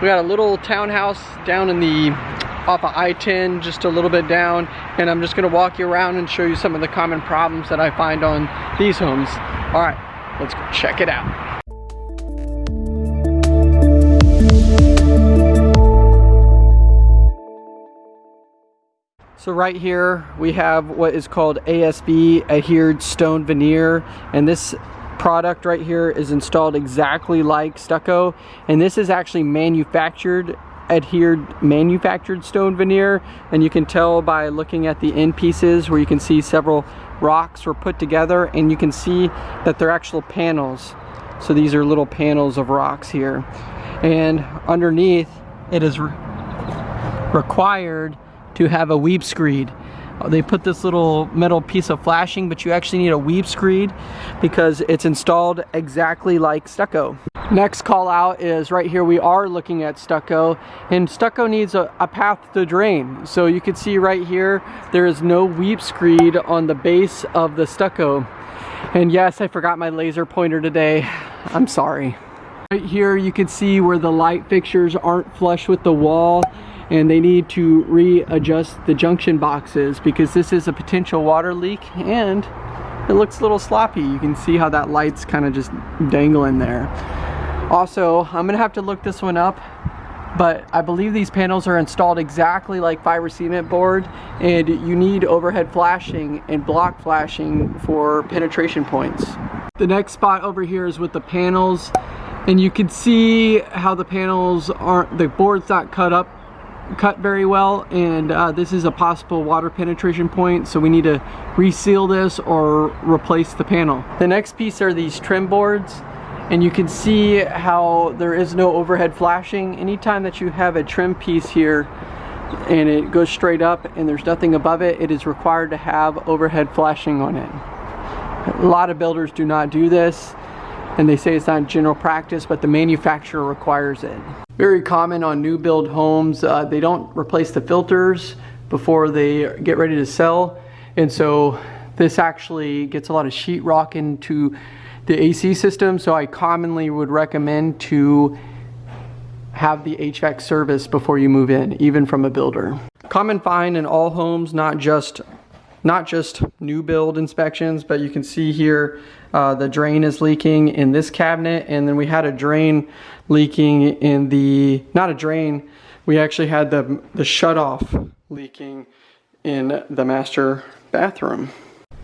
We got a little townhouse down in the off of I-10 just a little bit down and I'm just gonna walk you around and show you some of the common problems that I find on these homes. All right, let's go check it out. So right here we have what is called ASV adhered stone veneer and this product right here is installed exactly like stucco and this is actually manufactured adhered manufactured stone veneer and you can tell by looking at the end pieces where you can see several rocks were put together and you can see that they're actual panels so these are little panels of rocks here and underneath it is re required to have a weep screed. Uh, they put this little metal piece of flashing, but you actually need a weep screed because it's installed exactly like stucco. Next call out is right here we are looking at stucco and stucco needs a, a path to drain. So you can see right here there is no weep screed on the base of the stucco. And yes, I forgot my laser pointer today. I'm sorry. Right here you can see where the light fixtures aren't flush with the wall and they need to readjust the junction boxes because this is a potential water leak and it looks a little sloppy. You can see how that light's kind of just dangling there. Also, I'm gonna have to look this one up, but I believe these panels are installed exactly like fiber cement board and you need overhead flashing and block flashing for penetration points. The next spot over here is with the panels and you can see how the panels aren't, the board's not cut up cut very well and uh, this is a possible water penetration point so we need to reseal this or replace the panel. The next piece are these trim boards and you can see how there is no overhead flashing. Anytime that you have a trim piece here and it goes straight up and there's nothing above it, it is required to have overhead flashing on it. A lot of builders do not do this and they say it's not general practice, but the manufacturer requires it. Very common on new build homes, uh, they don't replace the filters before they get ready to sell. And so this actually gets a lot of sheetrock into the AC system. So I commonly would recommend to have the HVAC service before you move in, even from a builder. Common find in all homes, not just not just new build inspections, but you can see here uh, the drain is leaking in this cabinet and then we had a drain leaking in the, not a drain, we actually had the, the shut off leaking in the master bathroom.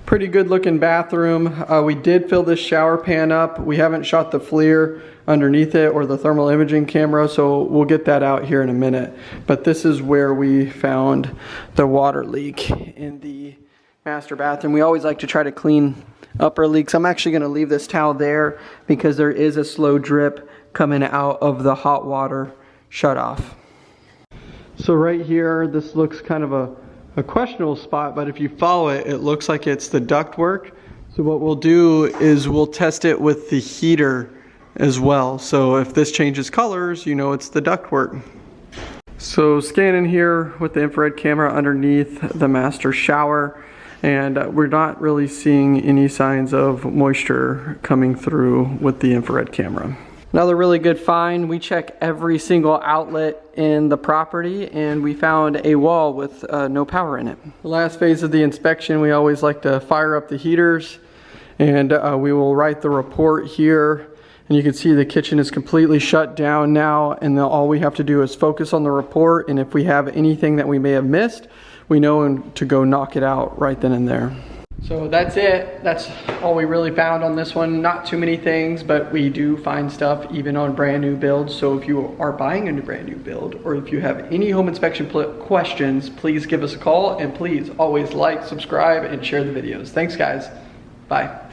Pretty good looking bathroom. Uh, we did fill this shower pan up. We haven't shot the FLIR underneath it or the thermal imaging camera, so we'll get that out here in a minute. But this is where we found the water leak in the master bathroom. We always like to try to clean upper leaks. I'm actually gonna leave this towel there because there is a slow drip coming out of the hot water shut off. So right here, this looks kind of a, a questionable spot, but if you follow it, it looks like it's the ductwork. So what we'll do is we'll test it with the heater as well. So if this changes colors, you know it's the ductwork. So scanning here with the infrared camera underneath the master shower and uh, we're not really seeing any signs of moisture coming through with the infrared camera. Another really good find, we check every single outlet in the property and we found a wall with uh, no power in it. The last phase of the inspection, we always like to fire up the heaters and uh, we will write the report here and you can see the kitchen is completely shut down now and all we have to do is focus on the report and if we have anything that we may have missed, we know to go knock it out right then and there. So that's it. That's all we really found on this one. Not too many things, but we do find stuff even on brand new builds. So if you are buying a new brand new build or if you have any home inspection questions, please give us a call and please always like, subscribe, and share the videos. Thanks guys. Bye.